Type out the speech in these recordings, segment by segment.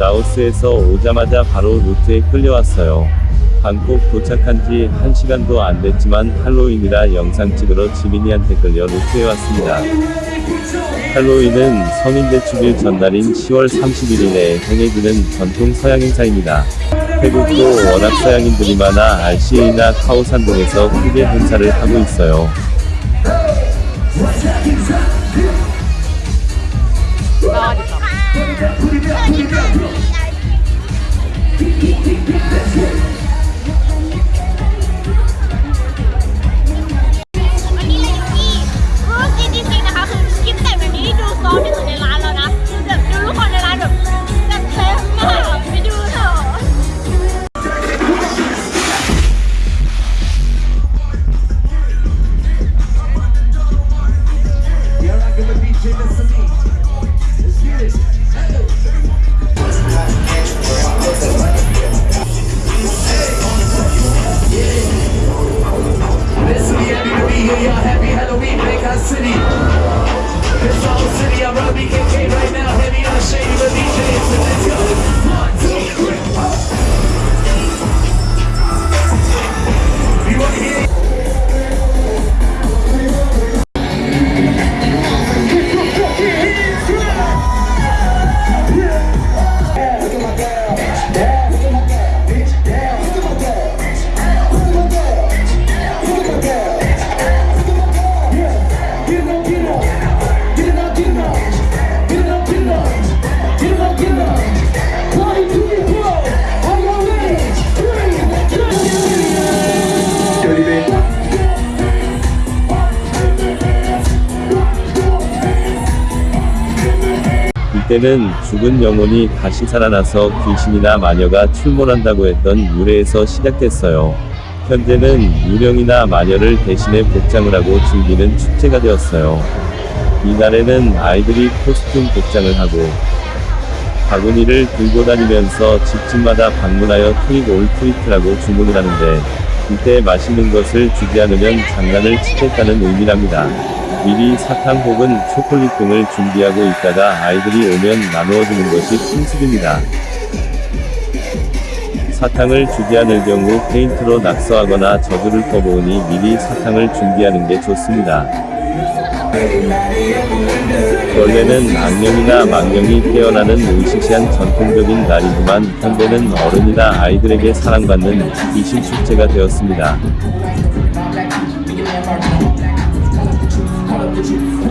라오스에서 오자마자 바로 루트에 끌려왔어요. 방콕 도착한 지 1시간도 안 됐지만 할로윈이라 영상 찍으러 지민이한테 끌려 루트에 왔습니다. 할로윈은 성인 대축일 전날인 10월 31일에 행해지는 전통 서양 행사입니다. 태국도 워낙 서양인들이 많아 RCA나 카오산동에서 크게 행사를 하고 있어요. Get this. 때는 죽은 영혼이 다시 살아나서 귀신이나 마녀가 출몰한다고 했던 유래에서 시작됐어요. 현재는 유령이나 마녀를 대신해 복장을 하고 즐기는 축제가 되었어요. 이날에는 아이들이 코스튬 복장을 하고 바구니를 들고 다니면서 집집마다 방문하여 trick or treat라고 주문을 하는데 이때 맛있는 것을 주지 않으면 장난을 치겠다는 의미랍니다. 미리 사탕 혹은 초콜릿 등을 준비하고 있다가 아이들이 오면 나누어주는 것이 풍습입니다. 사탕을 주지 않을 경우 페인트로 낙서하거나 저주를 퍼부으니 미리 사탕을 준비하는 게 좋습니다. 원래는 악령이나 망령이 태어나는 의시시한 전통적인 날이지만 현대는 어른이나 아이들에게 사랑받는 귀신 축제가 되었습니다.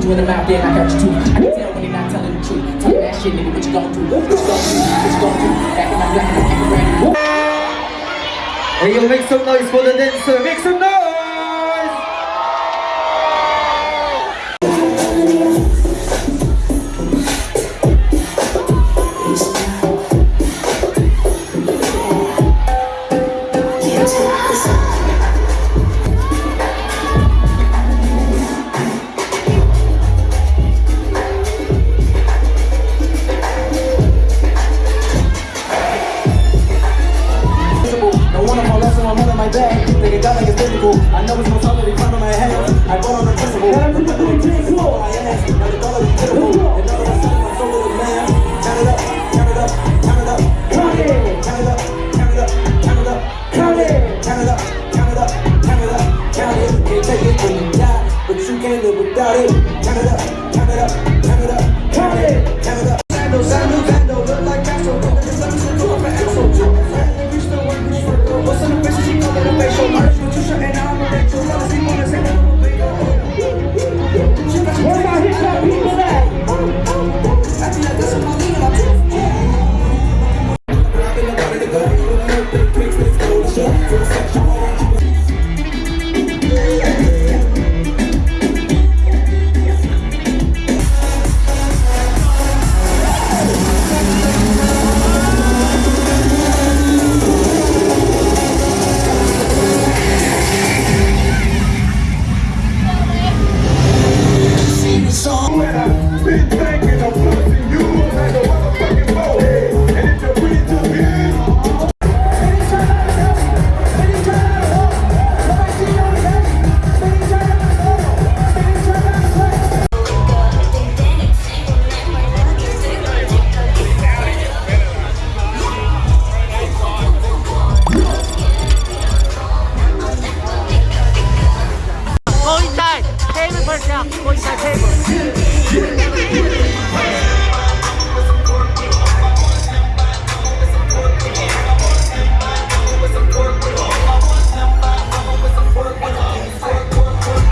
You in the mouth, then I got you too. I can tell when you're not telling the truth. Tell that shit, nigga, what you gon' do? What you gon' do? What you gon' do? Back in my black and I'm acting brand new. Hey, yo, make some noise for the dancer. Make some noise. got. I know it's gonna